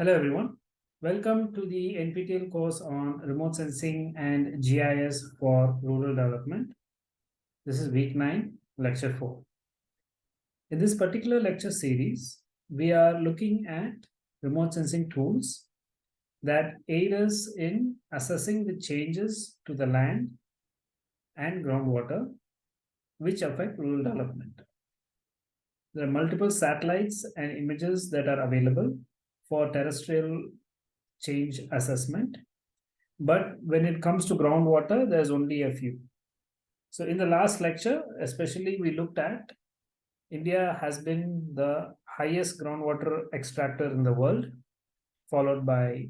Hello everyone. Welcome to the NPTEL course on remote sensing and GIS for rural development. This is week 9, lecture 4. In this particular lecture series, we are looking at remote sensing tools that aid us in assessing the changes to the land and groundwater which affect rural development. There are multiple satellites and images that are available for terrestrial change assessment. But when it comes to groundwater, there's only a few. So in the last lecture, especially we looked at India has been the highest groundwater extractor in the world, followed by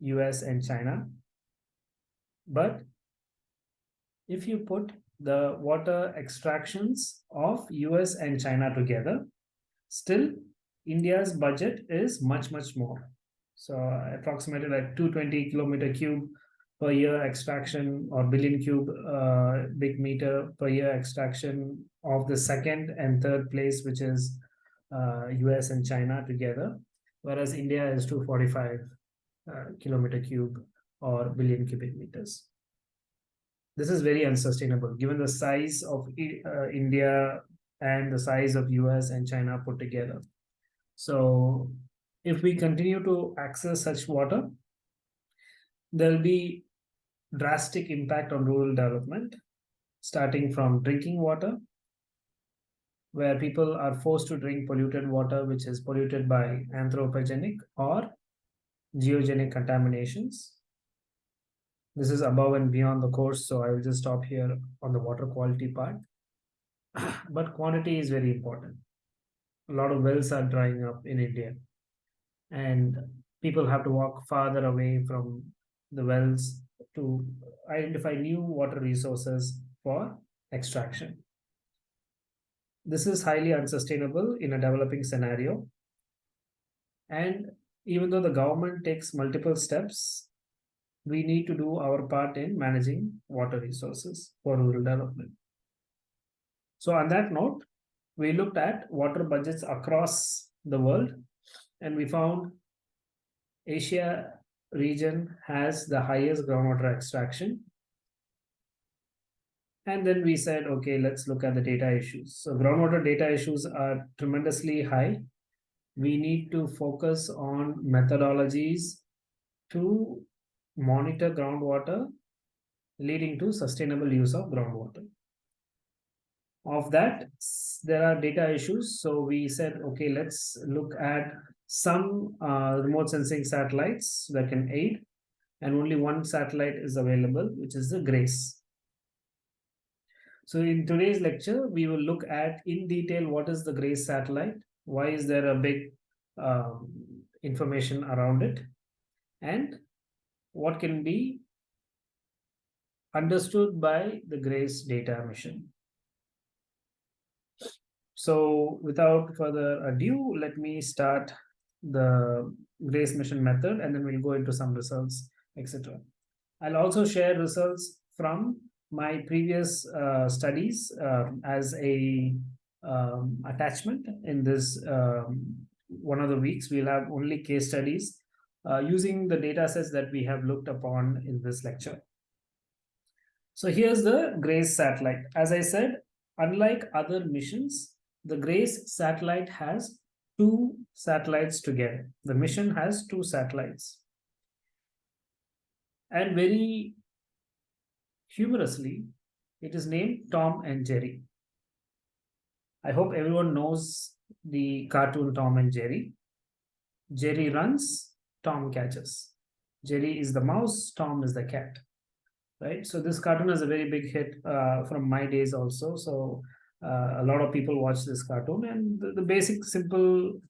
US and China. But if you put the water extractions of US and China together, still India's budget is much, much more. So approximately like 220 kilometer cube per year extraction or billion cube uh, big meter per year extraction of the second and third place, which is uh, US and China together, whereas India is 245 uh, kilometer cube or billion cubic meters. This is very unsustainable given the size of uh, India and the size of US and China put together. So if we continue to access such water, there'll be drastic impact on rural development, starting from drinking water, where people are forced to drink polluted water, which is polluted by anthropogenic or geogenic contaminations. This is above and beyond the course, so I will just stop here on the water quality part. but quantity is very important a lot of wells are drying up in India. And people have to walk farther away from the wells to identify new water resources for extraction. This is highly unsustainable in a developing scenario. And even though the government takes multiple steps, we need to do our part in managing water resources for rural development. So on that note, we looked at water budgets across the world and we found Asia region has the highest groundwater extraction. And then we said, okay, let's look at the data issues. So groundwater data issues are tremendously high. We need to focus on methodologies to monitor groundwater, leading to sustainable use of groundwater of that there are data issues so we said okay let's look at some uh, remote sensing satellites that can aid and only one satellite is available which is the grace so in today's lecture we will look at in detail what is the grace satellite why is there a big um, information around it and what can be understood by the grace data mission so without further ado, let me start the GRACE mission method and then we'll go into some results, etc. I'll also share results from my previous uh, studies uh, as a um, attachment in this um, one of the weeks. We'll have only case studies uh, using the data sets that we have looked upon in this lecture. So here's the GRACE satellite. As I said, unlike other missions, the GRACE satellite has two satellites together. The mission has two satellites. And very humorously, it is named Tom and Jerry. I hope everyone knows the cartoon Tom and Jerry. Jerry runs, Tom catches. Jerry is the mouse, Tom is the cat. Right. So this cartoon is a very big hit uh, from my days also. So uh, a lot of people watch this cartoon and the, the, basic simple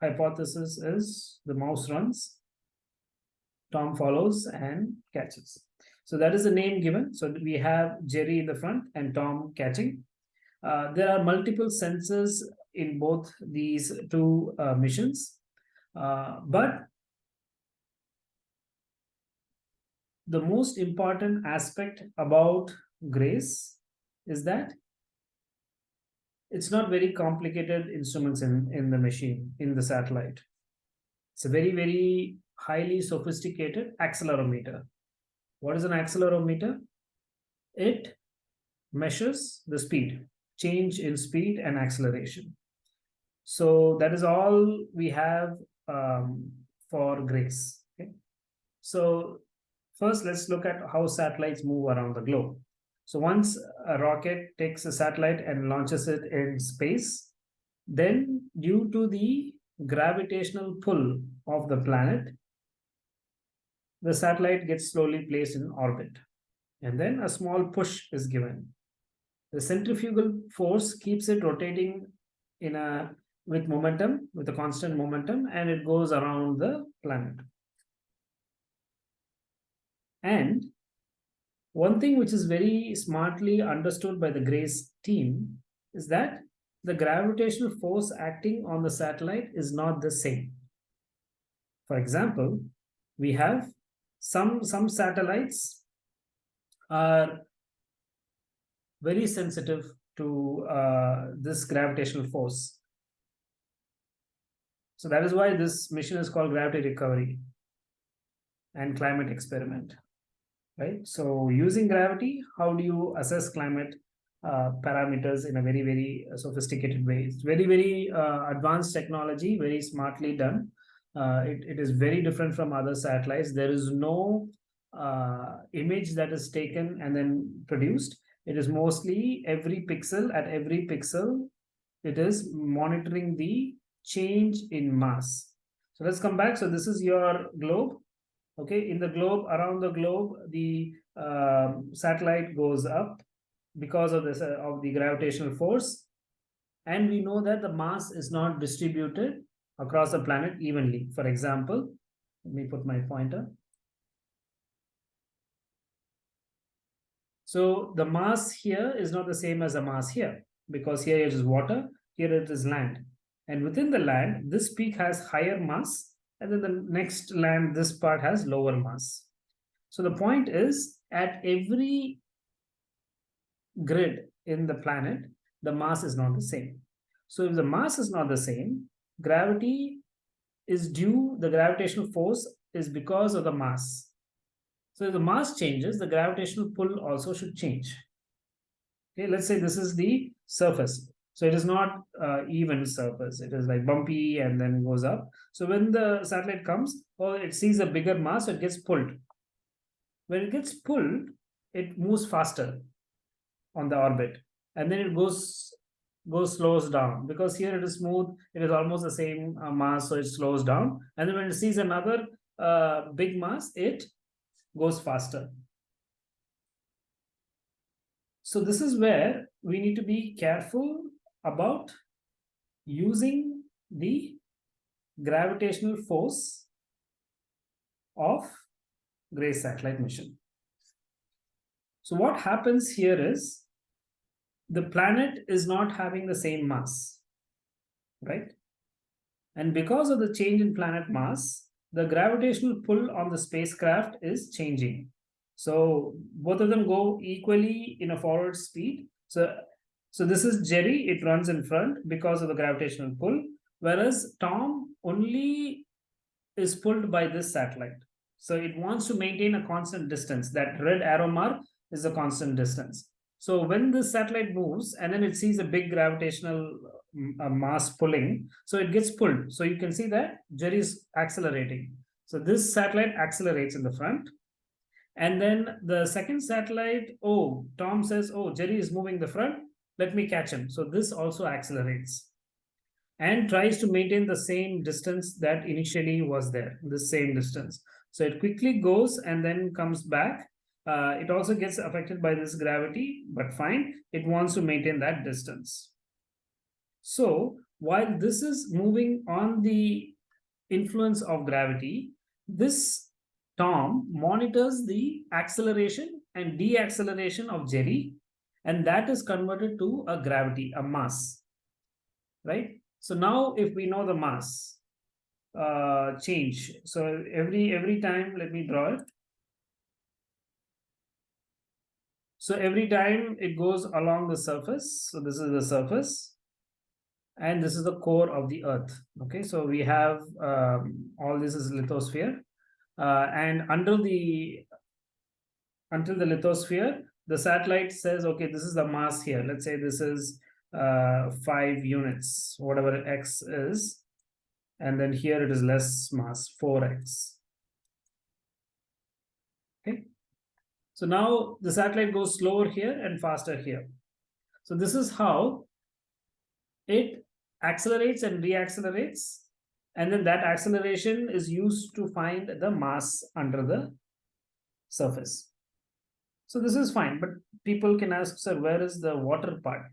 hypothesis is the mouse runs tom follows and catches so that is the name given so we have jerry in the front and tom catching uh, there are multiple sensors in both these two uh, missions Uh, but the most important aspect about GRACE is that it's not very complicated instruments in, in the machine, in the satellite. It's a very, very highly sophisticated accelerometer. What is an accelerometer? It measures the speed, change in speed and acceleration. So that is all we have um, for GRACE. Okay? So first, let's look at how satellites move around the globe. So once a rocket takes a satellite and launches it in space, then due to the gravitational pull of the planet, the satellite gets slowly placed in orbit. And then a small push is given. The centrifugal force keeps it rotating in a with momentum, with a constant momentum, and it goes around the planet. And one thing which is very smartly understood by the GRACE team is that the gravitational force acting on the satellite is not the same. For example, we have some, some satellites are very sensitive to uh, this gravitational force. So that is why this mission is called Gravity Recovery and Climate Experiment right? So using gravity, how do you assess climate uh, parameters in a very, very sophisticated way? It's very, very uh, advanced technology, very smartly done. Uh, it, it is very different from other satellites. There is no uh, image that is taken and then produced. It is mostly every pixel at every pixel, it is monitoring the change in mass. So let's come back. So this is your globe okay in the globe around the globe the uh, satellite goes up because of this uh, of the gravitational force and we know that the mass is not distributed across the planet evenly for example let me put my pointer so the mass here is not the same as the mass here because here it is water here it is land and within the land this peak has higher mass and then the next land, this part has lower mass. So the point is at every grid in the planet, the mass is not the same. So if the mass is not the same, gravity is due, the gravitational force is because of the mass. So if the mass changes, the gravitational pull also should change. Okay, let's say this is the surface. So it is not uh, even surface. It is like bumpy and then goes up. So when the satellite comes, or it sees a bigger mass, it gets pulled. When it gets pulled, it moves faster on the orbit. And then it goes goes slows down. Because here it is smooth it is almost the same uh, mass so it slows down. And then when it sees another uh, big mass it goes faster. So this is where we need to be careful about using the gravitational force of GRACE satellite mission. So what happens here is the planet is not having the same mass, right? And because of the change in planet mass, the gravitational pull on the spacecraft is changing. So both of them go equally in a forward speed. So so this is Jerry, it runs in front because of the gravitational pull, whereas Tom only is pulled by this satellite. So it wants to maintain a constant distance. That red arrow mark is a constant distance. So when this satellite moves and then it sees a big gravitational uh, mass pulling, so it gets pulled. So you can see that Jerry is accelerating. So this satellite accelerates in the front. And then the second satellite, oh, Tom says, oh, Jerry is moving the front let me catch him. So this also accelerates and tries to maintain the same distance that initially was there, the same distance. So it quickly goes and then comes back. Uh, it also gets affected by this gravity, but fine, it wants to maintain that distance. So while this is moving on the influence of gravity, this Tom monitors the acceleration and deacceleration of Jerry and that is converted to a gravity, a mass, right? So now if we know the mass, uh, change. So every every time, let me draw it. So every time it goes along the surface. So this is the surface. And this is the core of the earth. Okay, so we have um, all this is lithosphere. Uh, and under the until the lithosphere, the satellite says, okay, this is the mass here. Let's say this is uh, five units, whatever x is. And then here it is less mass, 4x. Okay. So now the satellite goes slower here and faster here. So this is how it accelerates and reaccelerates. And then that acceleration is used to find the mass under the surface. So this is fine, but people can ask, sir, where is the water part?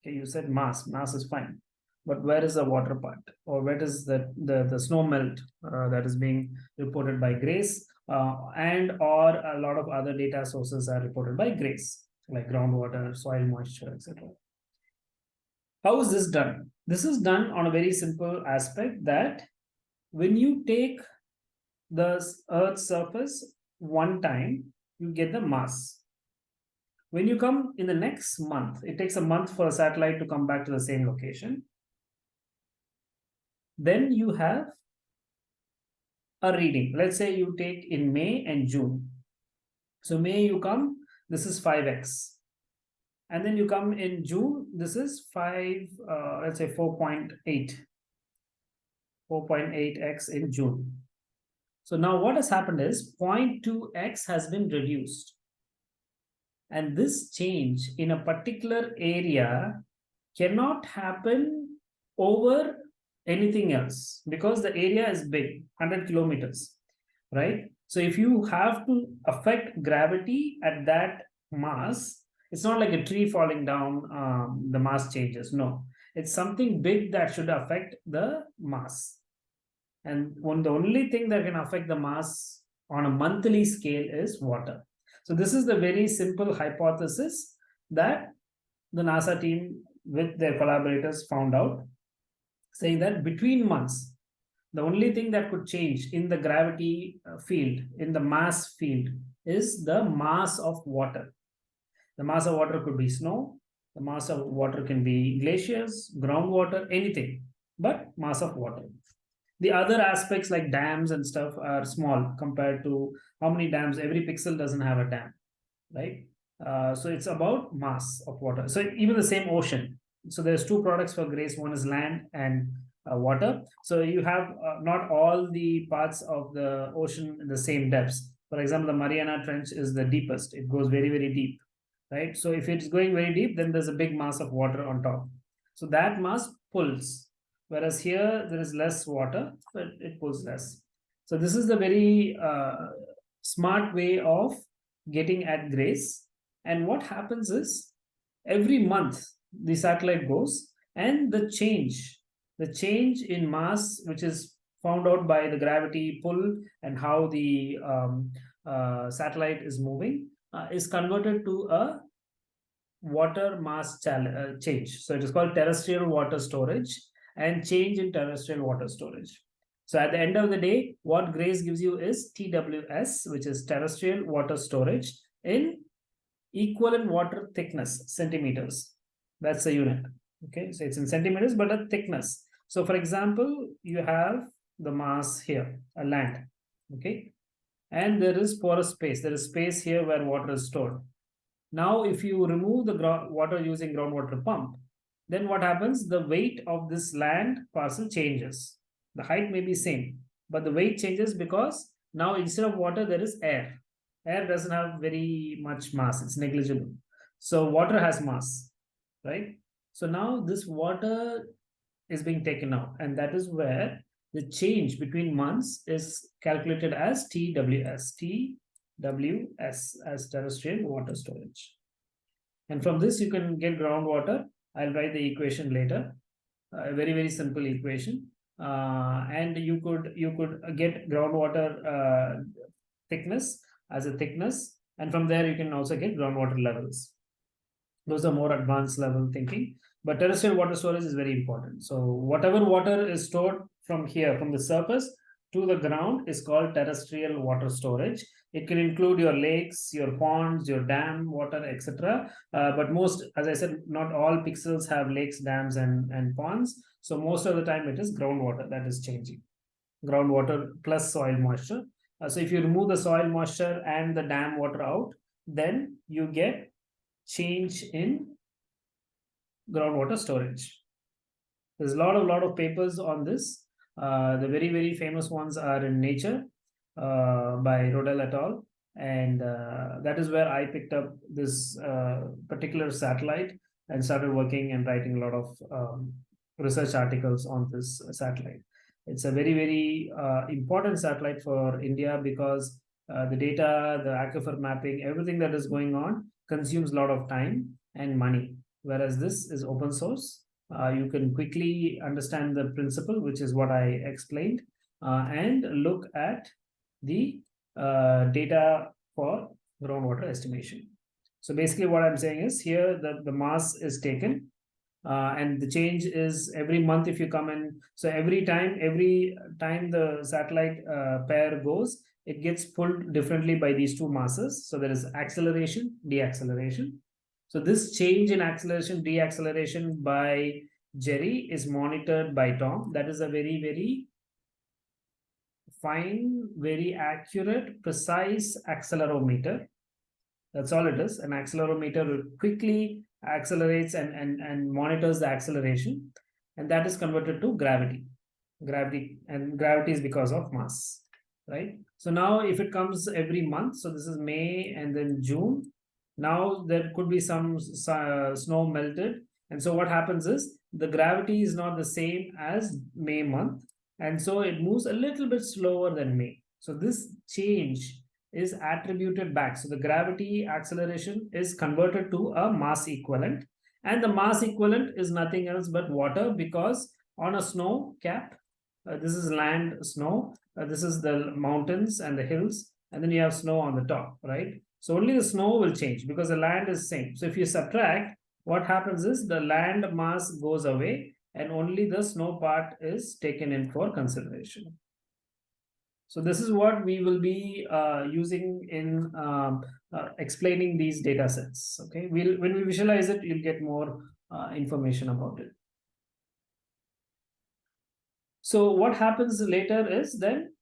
Okay, you said mass, mass is fine, but where is the water part? Or where is the, the, the snow melt uh, that is being reported by GRACE uh, and or a lot of other data sources are reported by GRACE, like groundwater, soil moisture, etc. How is this done? This is done on a very simple aspect that when you take the Earth's surface one time, you get the mass. When you come in the next month, it takes a month for a satellite to come back to the same location. Then you have a reading. Let's say you take in May and June. So May you come, this is 5x. And then you come in June, this is 5, uh, let's say 4.8. 4.8x in June. So now what has happened is 0.2x has been reduced. And this change in a particular area cannot happen over anything else because the area is big, 100 kilometers, right? So if you have to affect gravity at that mass, it's not like a tree falling down, um, the mass changes. No, it's something big that should affect the mass. And one, the only thing that can affect the mass on a monthly scale is water. So this is the very simple hypothesis that the NASA team with their collaborators found out, saying that between months, the only thing that could change in the gravity uh, field, in the mass field, is the mass of water. The mass of water could be snow, the mass of water can be glaciers, groundwater, anything, but mass of water. The other aspects like dams and stuff are small compared to how many dams, every pixel doesn't have a dam, right? Uh, so it's about mass of water. So even the same ocean. So there's two products for GRACE. One is land and uh, water. So you have uh, not all the parts of the ocean in the same depths. For example, the Mariana Trench is the deepest. It goes very, very deep, right? So if it's going very deep, then there's a big mass of water on top. So that mass pulls whereas here there is less water, but it pulls less. So this is the very uh, smart way of getting at grace. And what happens is every month the satellite goes and the change, the change in mass, which is found out by the gravity pull and how the um, uh, satellite is moving, uh, is converted to a water mass uh, change. So it is called terrestrial water storage and change in terrestrial water storage. So at the end of the day, what GRACE gives you is TWS, which is terrestrial water storage in equivalent water thickness, centimeters. That's the unit. Okay, so it's in centimeters, but a thickness. So for example, you have the mass here, a land. Okay, and there is porous space. There is space here where water is stored. Now, if you remove the water using groundwater pump, then what happens? The weight of this land parcel changes. The height may be same, but the weight changes because now instead of water, there is air. Air doesn't have very much mass, it's negligible. So water has mass, right? So now this water is being taken out, and that is where the change between months is calculated as TWS, TWS as terrestrial water storage. And from this, you can get groundwater I'll write the equation later. A very, very simple equation. Uh, and you could you could get groundwater uh, thickness as a thickness. And from there, you can also get groundwater levels. Those are more advanced level thinking. But terrestrial water storage is very important. So whatever water is stored from here, from the surface to the ground is called terrestrial water storage. It can include your lakes, your ponds, your dam water, etc. Uh, but most, as I said, not all pixels have lakes, dams, and, and ponds. So most of the time it is groundwater that is changing. Groundwater plus soil moisture. Uh, so if you remove the soil moisture and the dam water out, then you get change in groundwater storage. There's a lot of lot of papers on this. Uh, the very very famous ones are in Nature uh, by Rodell et al. And uh, that is where I picked up this uh, particular satellite and started working and writing a lot of um, research articles on this satellite. It's a very, very uh, important satellite for India because uh, the data, the aquifer mapping, everything that is going on consumes a lot of time and money. Whereas this is open source. Uh, you can quickly understand the principle, which is what I explained, uh, and look at the uh, data for groundwater estimation. So basically what I'm saying is here the, the mass is taken uh, and the change is every month if you come in. So every time, every time the satellite uh, pair goes, it gets pulled differently by these two masses. So there is acceleration, deacceleration. So this change in acceleration, deacceleration by Jerry is monitored by Tom. That is a very, very fine, very accurate, precise accelerometer. That's all it is. An accelerometer quickly accelerates and, and, and monitors the acceleration. And that is converted to gravity. Gravity and gravity is because of mass, right? So now if it comes every month, so this is May and then June, now there could be some uh, snow melted. And so what happens is the gravity is not the same as May month. And so it moves a little bit slower than May. So this change is attributed back. So the gravity acceleration is converted to a mass equivalent. And the mass equivalent is nothing else but water because on a snow cap, this is land snow, uh, this is the mountains and the hills, and then you have snow on the top, right? So only the snow will change because the land is same. So if you subtract, what happens is the land mass goes away and only the snow part is taken in for consideration. So this is what we will be uh, using in um, uh, explaining these data sets. Okay, we'll when we visualize it, you'll get more uh, information about it. So what happens later is then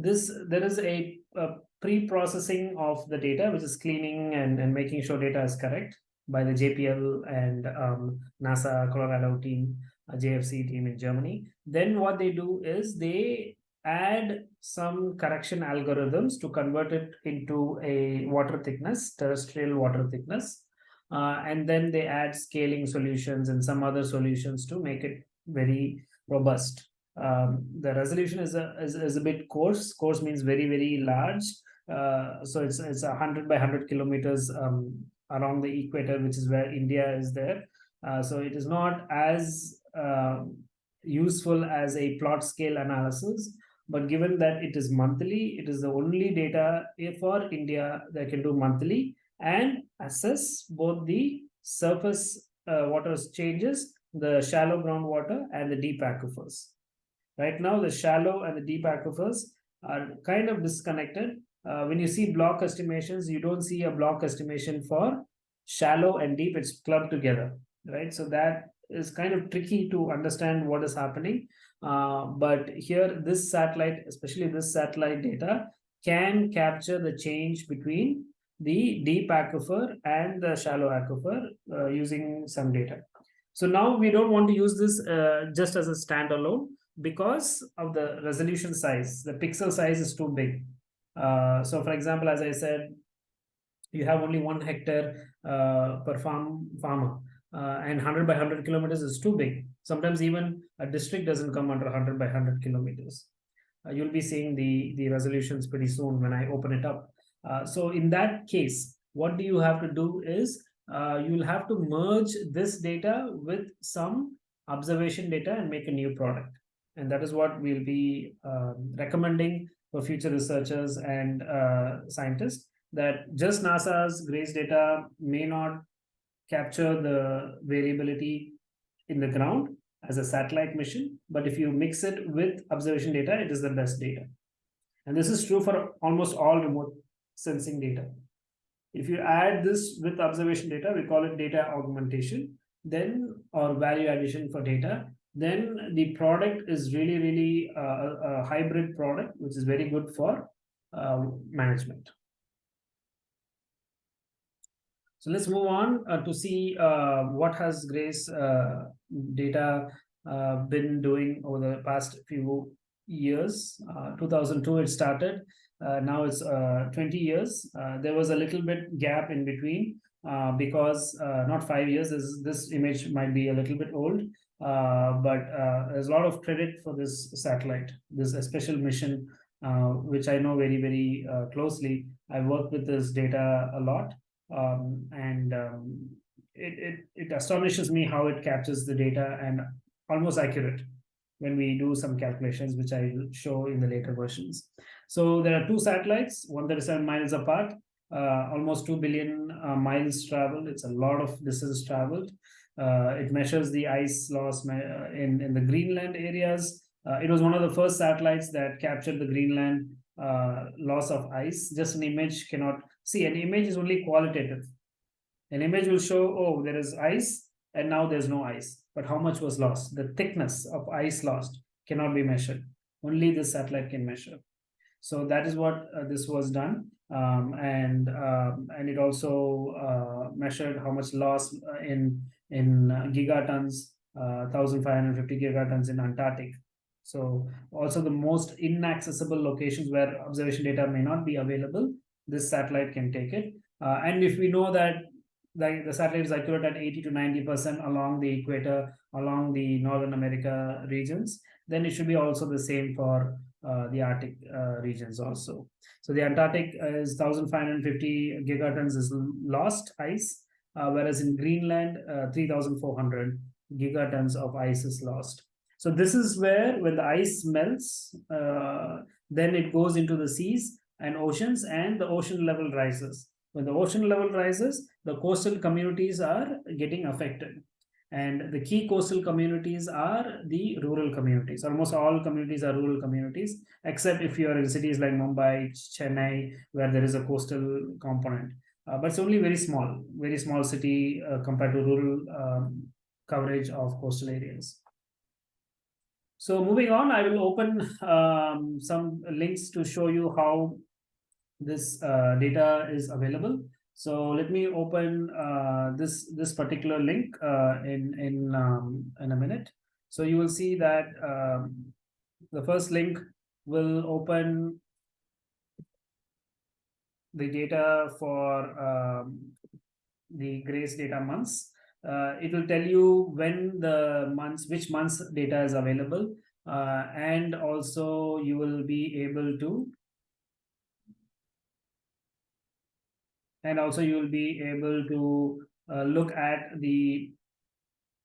this there is a, a pre-processing of the data, which is cleaning and, and making sure data is correct by the JPL and um, NASA Colorado team, a GFZ team in Germany. Then what they do is they add some correction algorithms to convert it into a water thickness, terrestrial water thickness. Uh, and then they add scaling solutions and some other solutions to make it very robust. Um, the resolution is a, is, is a bit coarse. Coarse means very, very large. Uh, so it's it's 100 by 100 kilometers um, along the equator, which is where India is there. Uh, so it is not as uh, useful as a plot scale analysis, but given that it is monthly, it is the only data for India that can do monthly and assess both the surface uh, water changes, the shallow groundwater and the deep aquifers. Right now, the shallow and the deep aquifers are kind of disconnected. Uh, when you see block estimations, you don't see a block estimation for shallow and deep, it's clubbed together, right? So that is kind of tricky to understand what is happening. Uh, but here, this satellite, especially this satellite data, can capture the change between the deep aquifer and the shallow aquifer uh, using some data. So now we don't want to use this uh, just as a standalone because of the resolution size. The pixel size is too big. Uh, so for example, as I said, you have only one hectare uh, per farm farmer uh, and 100 by 100 kilometers is too big. Sometimes even a district doesn't come under 100 by 100 kilometers. Uh, you'll be seeing the, the resolutions pretty soon when I open it up. Uh, so in that case, what do you have to do is uh, you'll have to merge this data with some observation data and make a new product. And that is what we'll be um, recommending for future researchers and uh, scientists that just NASA's GRACE data may not capture the variability in the ground, as a satellite mission, but if you mix it with observation data, it is the best data. And this is true for almost all remote sensing data. If you add this with observation data, we call it data augmentation, then or value addition for data, then the product is really, really uh, a hybrid product, which is very good for uh, management. So let's move on uh, to see uh, what has Grace uh, data uh, been doing over the past few years. 2002 it started. Now it's 20 years. there was a little bit gap in between because not five years. This, this image might be a little bit old. Uh, but uh, there's a lot of credit for this satellite, this special mission, uh, which I know very, very closely. I work with this data a lot, um, and um, it, it, it astonishes me how it captures the data and almost accurate when we do some calculations, which I will show in the later versions. So there are two satellites, 137 miles apart, uh, almost 2 billion uh, miles traveled. It's a lot of distance traveled. Uh, it measures the ice loss uh, in, in the Greenland areas. Uh, it was one of the first satellites that captured the Greenland loss of ice. Just an image cannot see an image is only qualitative. An image will show, oh, there is ice and now there's no ice. But how much was lost? The thickness of ice lost cannot be measured. Only the satellite can measure. So that is what uh, this was done. Um, and um, and it also uh, measured how much loss in in uh, gigatons, uh, 1,550 gigatons in Antarctic. So also the most inaccessible locations where observation data may not be available, this satellite can take it. Uh, and if we know that the, the satellite is accurate at 80 to 90% along the equator, along the Northern America regions, then it should be also the same for uh, the Arctic uh, regions also. So the Antarctic is 1,550 gigatons is lost ice, uh, whereas in Greenland, uh, 3,400 gigatons of ice is lost. So this is where when the ice melts, uh, then it goes into the seas and oceans and the ocean level rises. When the ocean level rises, the coastal communities are getting affected. And the key coastal communities are the rural communities. Almost all communities are rural communities, except if you are in cities like Mumbai, Chennai, where there is a coastal component uh, but it's only very small, very small city uh, compared to rural um, coverage of coastal areas. So moving on, I will open um, some links to show you how this uh, data is available. So let me open uh, this this particular link uh, in in um, in a minute. So you will see that um, the first link will open the data for um, the grace data months. Uh, it will tell you when the months, which months data is available. Uh, and also you will be able to and also you will be able to uh, look at the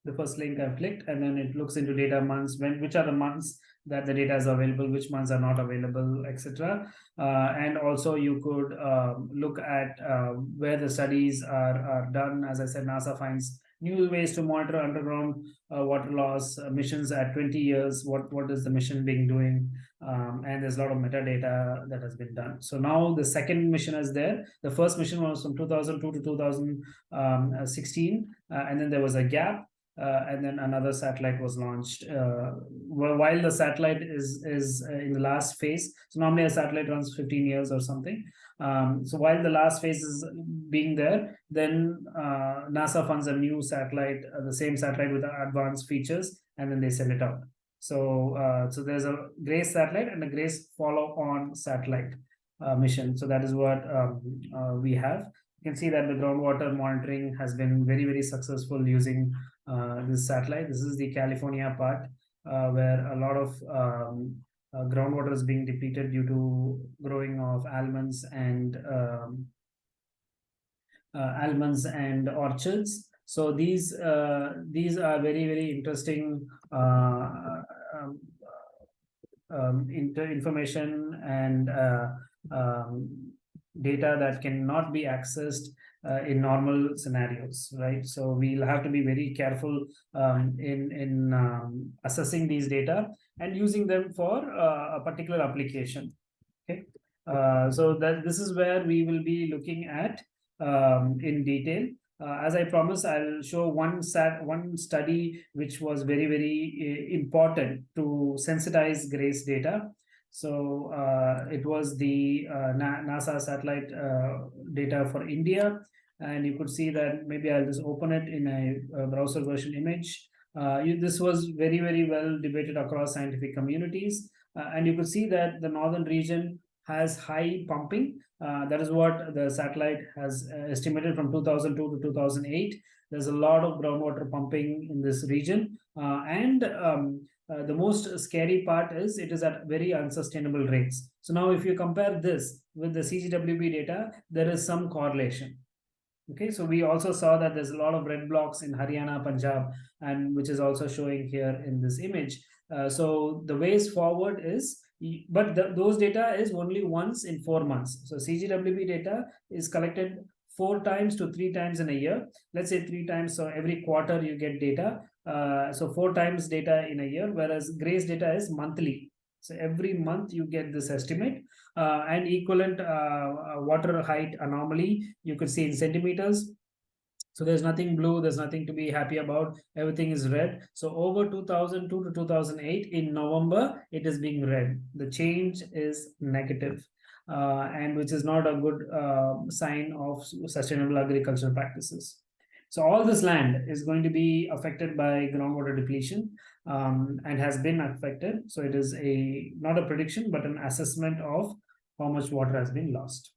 the first link I've clicked, and then it looks into data months, when which are the months that the data is available, which months are not available, etc. Uh, and also you could um, look at uh, where the studies are, are done. As I said, NASA finds new ways to monitor underground uh, water loss uh, missions at 20 years. What, what is the mission being doing? Um, and there's a lot of metadata that has been done. So now the second mission is there. The first mission was from 2002 to 2016, uh, and then there was a gap uh, and then another satellite was launched. Uh, while the satellite is is uh, in the last phase, so normally a satellite runs 15 years or something. Um, so while the last phase is being there, then uh, NASA funds a new satellite, uh, the same satellite with advanced features, and then they send it out. So uh, so there's a GRACE satellite and a GRACE follow-on satellite mission. So that is what um, we have. You can see that the groundwater monitoring has been very, very successful using uh, this satellite. This is the California part uh, where a lot of um, uh, groundwater is being depleted due to growing of almonds and um, almonds and orchards. So these these are very very interesting um, information and uh, um, data that cannot be accessed uh, in normal scenarios, right? So we'll have to be very careful um, in in um, assessing these data and using them for uh, a particular application. Okay, uh, so that this is where we will be looking at um, in detail. Uh, as I promised, I'll show one sat one study which was very very uh, important to sensitize GRACE data. So uh, it was the uh, NASA satellite uh, data for India, and you could see that maybe I'll just open it in a, a browser version image. Uh, you, this was very very well debated across scientific communities, and you could see that the northern region has high pumping. Uh, that is what the satellite has uh, estimated from 2002 to 2008. There's a lot of groundwater pumping in this region. Uh, and um, uh, the most scary part is it is at very unsustainable rates. So now if you compare this with the CGWB data, there is some correlation. Okay, so we also saw that there's a lot of red blocks in Haryana, Punjab, and which is also showing here in this image. Uh, so the ways forward is but the, those data is only once in four months. So CGWB data is collected four times to three times in a year. Let's say three times, so every quarter you get data. Uh, so four times data in a year, whereas GRACE data is monthly. So every month you get this estimate uh, and equivalent uh, uh water height anomaly you could see in centimeters so there's nothing blue, there's nothing to be happy about. Everything is red. So over 2002 to 2008 in November, it is being red. The change is negative, uh, and which is not a good uh, sign of sustainable agricultural practices. So all this land is going to be affected by groundwater depletion um, and has been affected. So it is a not a prediction, but an assessment of how much water has been lost.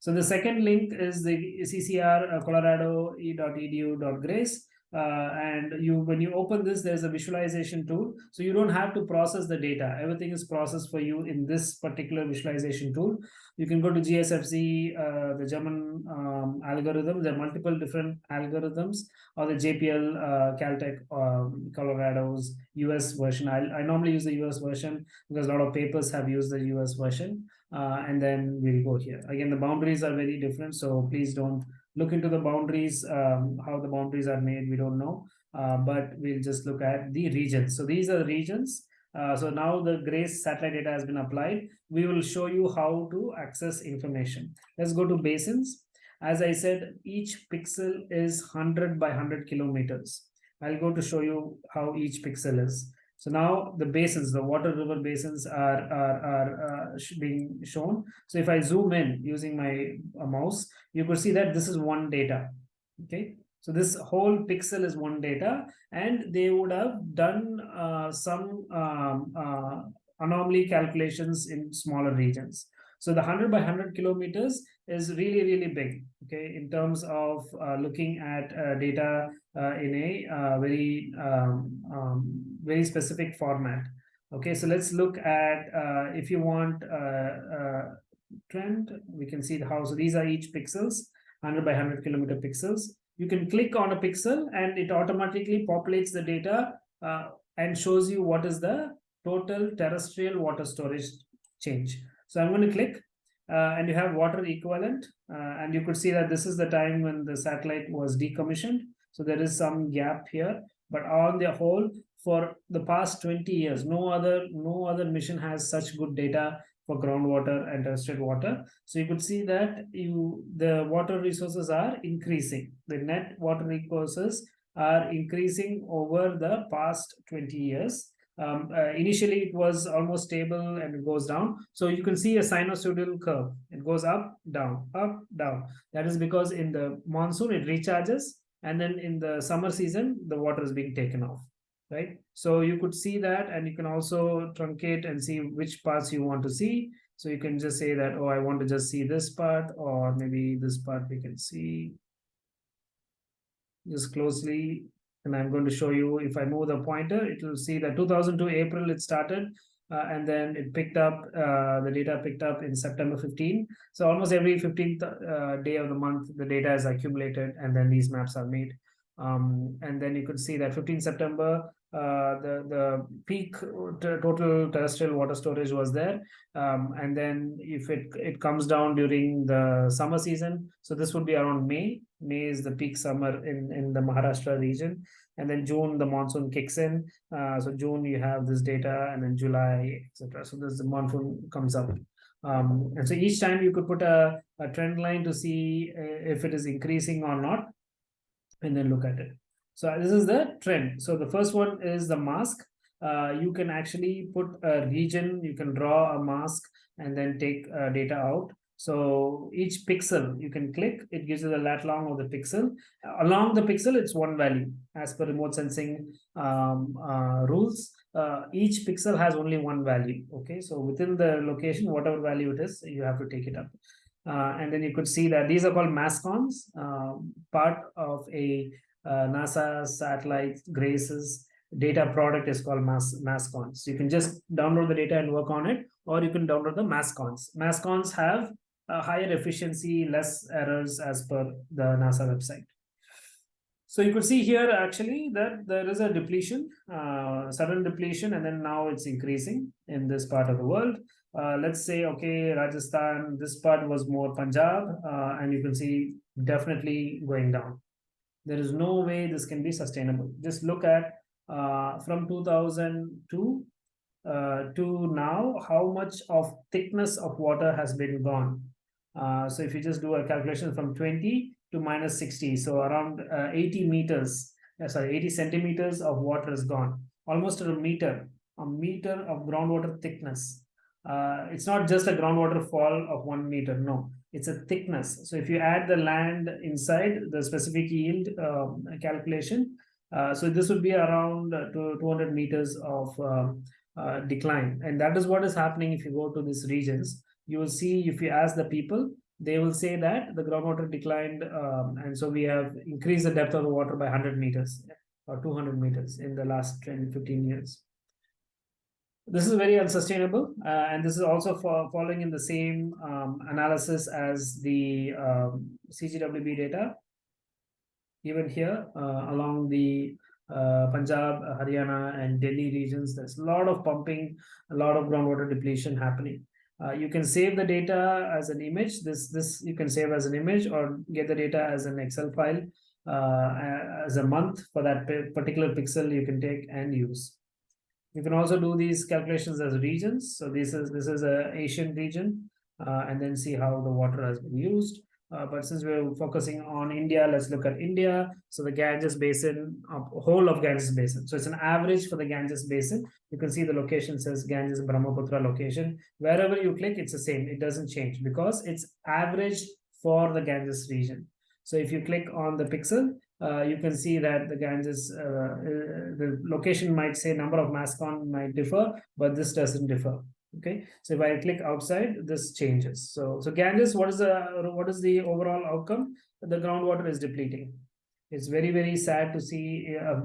So the second link is the CCR uh, Colorado e.edu.grace. Uh, and you when you open this there's a visualization tool. So you don't have to process the data. Everything is processed for you in this particular visualization tool. You can go to gsfc uh, the german um, algorithm. There are multiple different algorithms. Or the jpl uh, caltech um, colorado's us version. I, I normally use the us version because a lot of papers have used the us version uh, and then we'll go here. Again, the boundaries are very different, so please don't look into the boundaries, um, how the boundaries are made, we don't know, uh, but we'll just look at the regions. So these are the regions. Uh, so now the GRACE satellite data has been applied. We will show you how to access information. Let's go to basins. As I said, each pixel is 100 by 100 kilometers. I'll go to show you how each pixel is. So now the basins, the water river basins are, are, are uh, being shown. So if I zoom in using my uh, mouse, you could see that this is one data. Okay. So this whole pixel is one data and they would have done uh, some um, uh, anomaly calculations in smaller regions. So the 100 by 100 kilometers is really, really big, okay, in terms of uh, looking at uh, data in a very, um, um, very specific format. Okay, so let's look at, uh, if you want uh, trend, we can see how, so these are each pixels, 100 by 100 kilometer pixels. You can click on a pixel and it automatically populates the data and shows you what is the total terrestrial water storage change. So I'm going to click uh, and you have water equivalent uh, and you could see that this is the time when the satellite was decommissioned. So there is some gap here, but on the whole, for the past 20 years, no other no other mission has such good data for groundwater and terrestrial water. So you could see that you the water resources are increasing. The net water resources are increasing over the past 20 years um, uh, initially it was almost stable and it goes down. So you can see a sinusoidal curve. It goes up, down, up, down. That is because in the monsoon it recharges and then in the summer season the water is being taken off right so you could see that and you can also truncate and see which parts you want to see so you can just say that oh i want to just see this part or maybe this part we can see just closely and I'm going to show you if I move the pointer, it will see that 2002 April it started uh, and then it picked up, uh, the data picked up in September 15. So almost every 15th uh, day of the month, the data is accumulated and then these maps are made. Um, and then you could see that 15 September, uh, the the peak total terrestrial water storage was there. Um, and then if it it comes down during the summer season so this would be around may. May is the peak summer in in the maharashtra region. And then june the monsoon kicks in. Uh, so june you have this data and then july etc so this the monsoon comes up. Um, and so each time you could put a, a trend line to see uh, if it is increasing or not and then look at it so this is the trend. So the first one is the mask. Uh, you can actually put a region, you can draw a mask and then take uh, data out. So each pixel you can click, it gives you the lat long of the pixel. Along the pixel, it's one value as per remote sensing um, uh, rules. Uh, each pixel has only one value. Okay, so within the location, whatever value it is, you have to take it up. Uh, and then you could see that these are called mascons, uh, part of a uh, NASA satellite GRACE's data product is called Mas Mascons. So you can just download the data and work on it, or you can download the Mascons. Mascons have a higher efficiency, less errors as per the NASA website. So you could see here actually that there is a depletion, uh, sudden depletion, and then now it's increasing in this part of the world. Uh, let's say, okay, Rajasthan, this part was more Punjab, uh, and you can see definitely going down. There is no way this can be sustainable. Just look at uh, from 2002 uh, to now, how much of thickness of water has been gone. Uh, so if you just do a calculation from 20 to minus 60, so around uh, 80 meters, uh, sorry, 80 centimeters of water is gone, almost a meter, a meter of groundwater thickness. Uh, it's not just a groundwater fall of one meter, no it's a thickness. So if you add the land inside the specific yield um, calculation, uh, so this would be around uh, 200 meters of uh, uh, decline. And that is what is happening if you go to these regions. You will see if you ask the people, they will say that the groundwater declined. Um, and so we have increased the depth of the water by 100 meters or 200 meters in the last 10, 15 years this is very unsustainable uh, and this is also following in the same um, analysis as the um, CGWB data. Even here uh, along the uh, Punjab, Haryana and Delhi regions there's a lot of pumping a lot of groundwater depletion happening. Uh, you can save the data as an image. This this you can save as an image or get the data as an Excel file uh, as a month for that particular pixel you can take and use you can also do these calculations as regions. So this is this is a Asian region, uh, and then see how the water has been used. Uh, but since we're focusing on India, let's look at India. So the Ganges Basin, uh, whole of Ganges Basin. So it's an average for the Ganges Basin. You can see the location says Ganges Brahmaputra location. Wherever you click, it's the same. It doesn't change because it's average for the Ganges region. So if you click on the pixel, uh, you can see that the Ganges, uh, uh, the location might say number of mascon might differ, but this doesn't differ. Okay, so if I click outside, this changes. So, so Ganges, what is the what is the overall outcome? The groundwater is depleting. It's very very sad to see uh,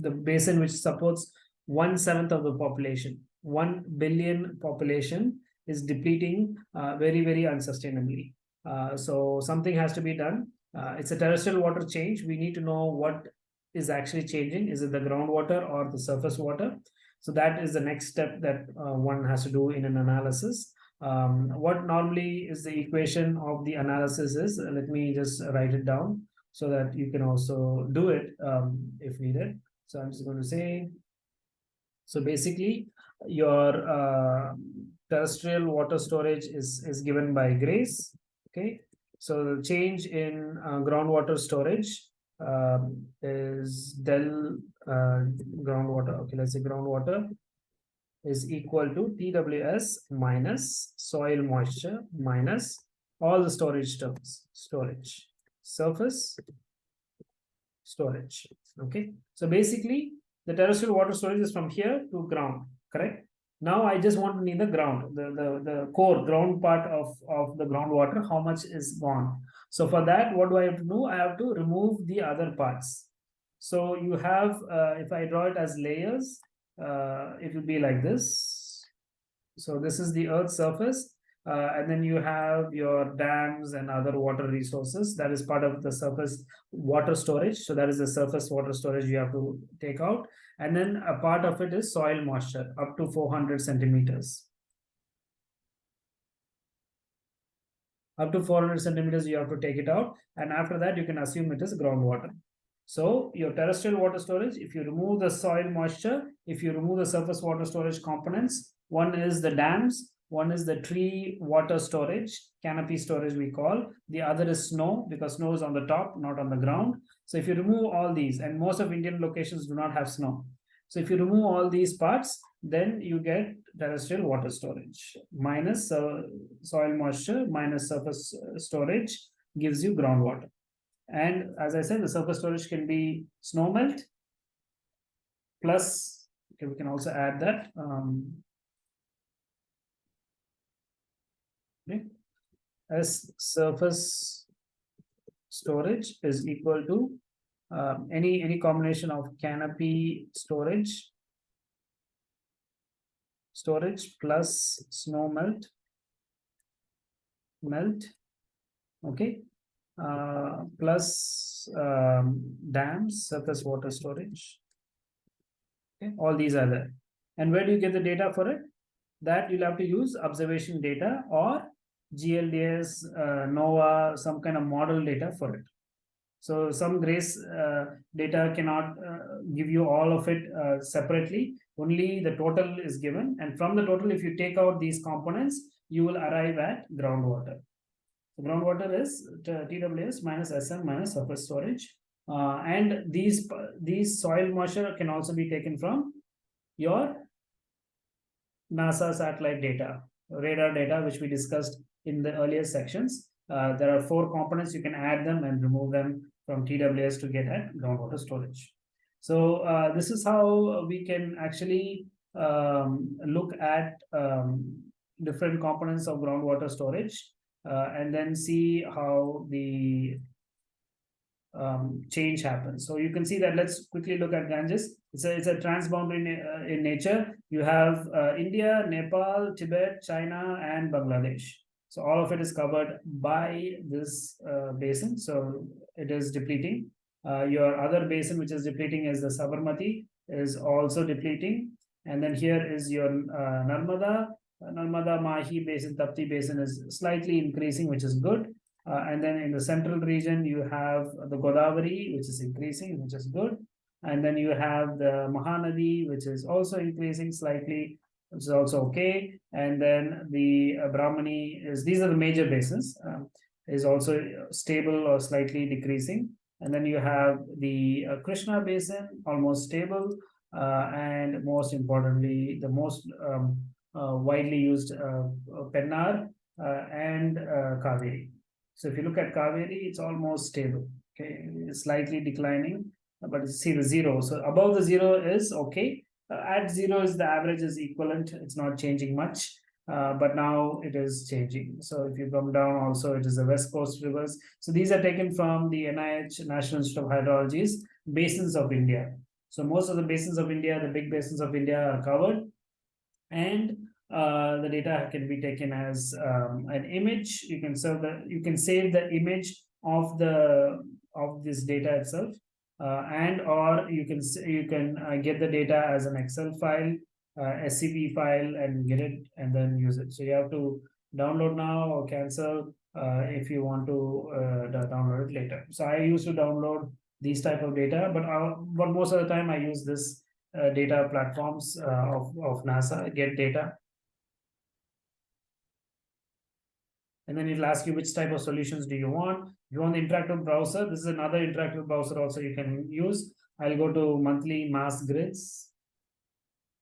the basin which supports one seventh of the population, one billion population is depleting uh, very very unsustainably. Uh, so something has to be done uh, it's a terrestrial water change. We need to know what is actually changing. Is it the groundwater or the surface water? So that is the next step that uh, one has to do in an analysis. Um, what normally is the equation of the analysis is, uh, let me just write it down so that you can also do it um, if needed. So I'm just going to say, so basically your uh, terrestrial water storage is, is given by GRACE, okay? So the change in uh, groundwater storage um, is del uh, groundwater. Okay, let's say groundwater is equal to TWS minus soil moisture minus all the storage terms, storage, surface, storage. Okay, so basically the terrestrial water storage is from here to ground, correct? Now I just want to need the ground, the, the, the core ground part of, of the groundwater, how much is gone. So for that, what do I have to do? I have to remove the other parts. So you have, uh, if I draw it as layers, uh, it will be like this. So this is the earth surface. Uh, and then you have your dams and other water resources. That is part of the surface water storage. So that is the surface water storage you have to take out. And then a part of it is soil moisture up to 400 centimeters. Up to 400 centimeters, you have to take it out. And after that, you can assume it is groundwater. So your terrestrial water storage, if you remove the soil moisture, if you remove the surface water storage components, one is the dams, one is the tree water storage, canopy storage we call. The other is snow because snow is on the top, not on the ground. So if you remove all these, and most of Indian locations do not have snow. So if you remove all these parts, then you get terrestrial water storage minus uh, soil moisture minus surface uh, storage gives you groundwater. And as I said, the surface storage can be snow melt plus, okay, we can also add that um, okay, as surface storage is equal to um, any any combination of canopy storage storage plus snow melt melt okay uh, plus um, dams surface water storage okay all these are there. And where do you get the data for it? That you'll have to use observation data or GLDAS, uh, NOAA, some kind of model data for it. So some GRACE uh, data cannot uh, give you all of it uh, separately. Only the total is given. And from the total, if you take out these components, you will arrive at groundwater. So groundwater is TWS minus SM minus surface storage. Uh, and these, these soil moisture can also be taken from your NASA satellite data, radar data, which we discussed in the earlier sections. Uh, there are four components, you can add them and remove them from TWS to get at groundwater storage. So uh, this is how we can actually um, look at um, different components of groundwater storage uh, and then see how the um, change happens. So you can see that let's quickly look at Ganges. It's a, it's a transboundary uh, in nature. You have uh, India, Nepal, Tibet, China, and Bangladesh. So all of it is covered by this uh, basin. So it is depleting. Uh, your other basin, which is depleting is the Sabarmati, is also depleting. And then here is your uh, Narmada. Uh, Narmada Mahi basin, Tapti basin is slightly increasing, which is good. Uh, and then in the central region, you have the Godavari, which is increasing, which is good. And then you have the Mahanadi, which is also increasing slightly which is also okay. And then the uh, Brahmani is, these are the major basins, um, is also stable or slightly decreasing. And then you have the uh, Krishna basin, almost stable. Uh, and most importantly, the most um, uh, widely used uh, Pennar uh, and Kaveri. So if you look at Kaveri, it's almost stable. Okay, it's slightly declining, but see the zero. So above the zero is okay at zero is the average is equivalent. It's not changing much uh, but now it is changing. So if you come down also it is the west coast rivers. So these are taken from the nih national institute of hydrology's basins of india. So most of the basins of india the big basins of india are covered. And uh, the data can be taken as um, an image. You can serve the you can save the image of the of this data itself uh, and or you can you can uh, get the data as an Excel file, uh, SCP file, and get it and then use it. So you have to download now or cancel uh, if you want to uh, download it later. So I used to download these type of data, but uh, but most of the time I use this data platforms of of NASA get data. And then it'll ask you which type of solutions do you want. You want the interactive browser, this is another interactive browser also you can use. I'll go to monthly mass grids.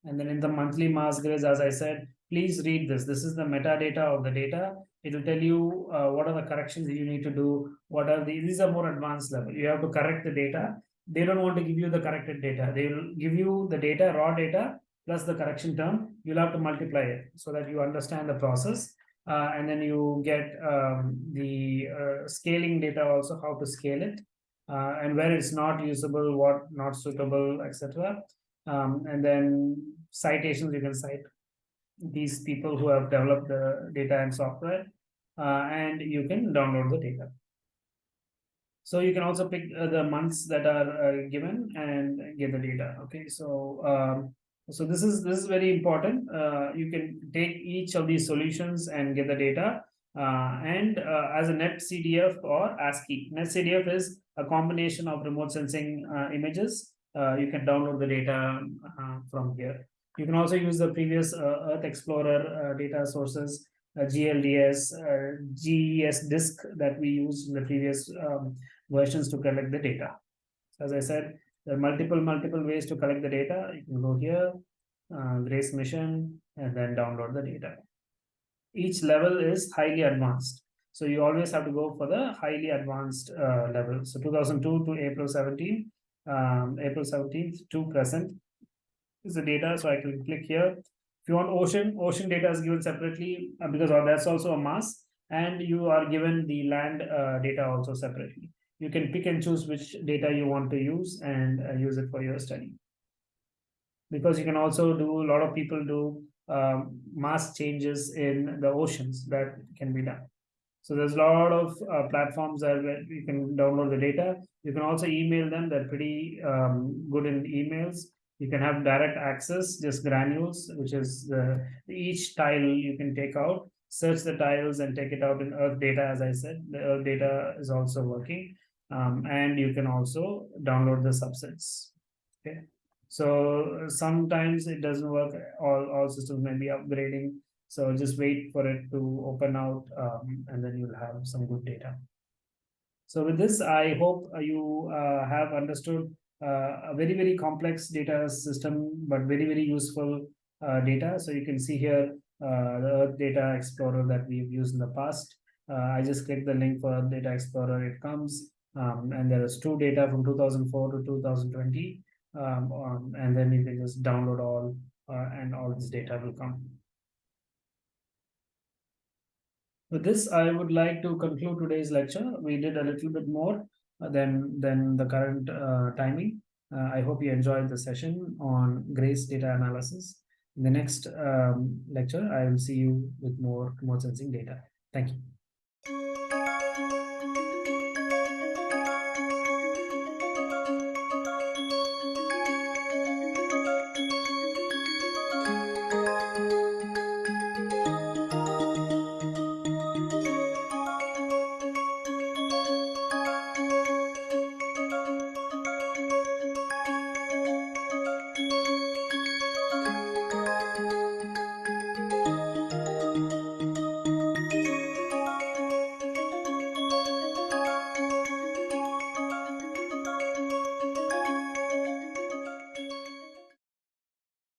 And then in the monthly mass grids, as I said, please read this. This is the metadata of the data. It will tell you uh, what are the corrections you need to do. What are the, these are more advanced level. You have to correct the data. They don't want to give you the corrected data. They will give you the data, raw data, plus the correction term. You'll have to multiply it so that you understand the process uh, and then you get um, the uh, scaling data also how to scale it uh, and where it's not usable what not suitable etc um, and then citations you can cite these people who have developed the data and software, uh, and you can download the data. So you can also pick uh, the months that are uh, given and get the data. Okay, so um, so this is this is very important. Uh, you can take each of these solutions and get the data uh, and uh, as a NetCDF or ASCII. NetCDF is a combination of remote sensing uh, images. Uh, you can download the data uh, from here. You can also use the previous Earth Explorer data sources, GLDAS, GES DISC that we used in the previous um, versions to collect the data. As I said, there are multiple, multiple ways to collect the data. You can go here, GRACE mission, and then download the data each level is highly advanced. So you always have to go for the highly advanced uh, level. So 2002 to April 17, um, April 17th to present is the data. So I can click here. If you want ocean, ocean data is given separately uh, because that's also a mass and you are given the land uh, data also separately. You can pick and choose which data you want to use and uh, use it for your study. Because you can also do, a lot of people do um, mass changes in the oceans that can be done. So there's a lot of uh, platforms that you can download the data. You can also email them. They're pretty um, good in emails. You can have direct access, just granules, which is each tile you can take out, search the tiles and take it out in Earth data. As I said, the Earth data is also working, um, and you can also download the subsets. Okay. So sometimes it doesn't work. All all systems may be upgrading. So just wait for it to open out, um, and then you'll have some good data. So with this, I hope you uh, have understood uh, a very very complex data system, but very very useful uh, data. So you can see here uh, the Earth Data Explorer that we've used in the past. Uh, I just click the link for Data Explorer. It comes, um, and there is two data from 2004 to 2020 um, um, and then you can just download all uh, and all this data will come. With this, I would like to conclude today's lecture. We did a little bit more uh, than, than the current uh, timing. Uh, I hope you enjoyed the session on GRACE data analysis. In the next um, lecture, I will see you with more remote sensing data. Thank you.